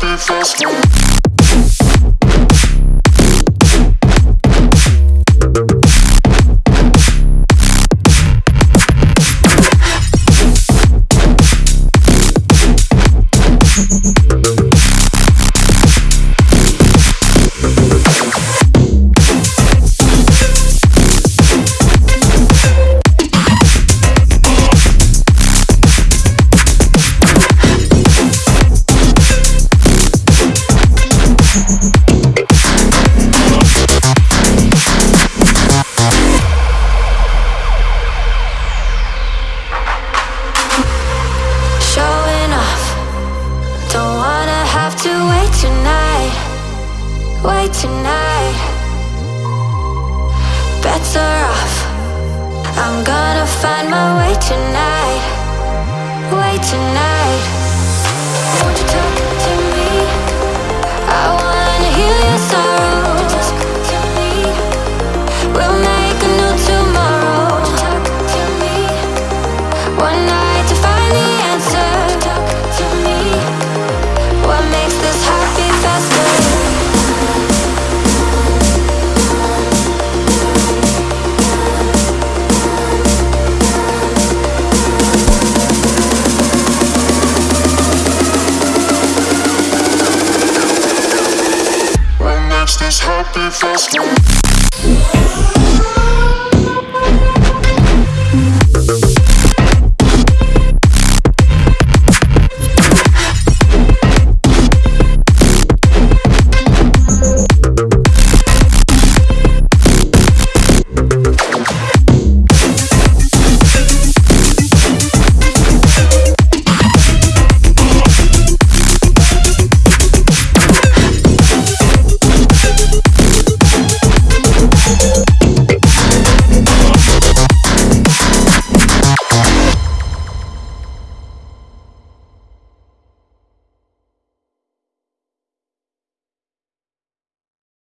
happy first one. Way tonight? Better off. I'm gonna find my way tonight. Way tonight. just happy fast.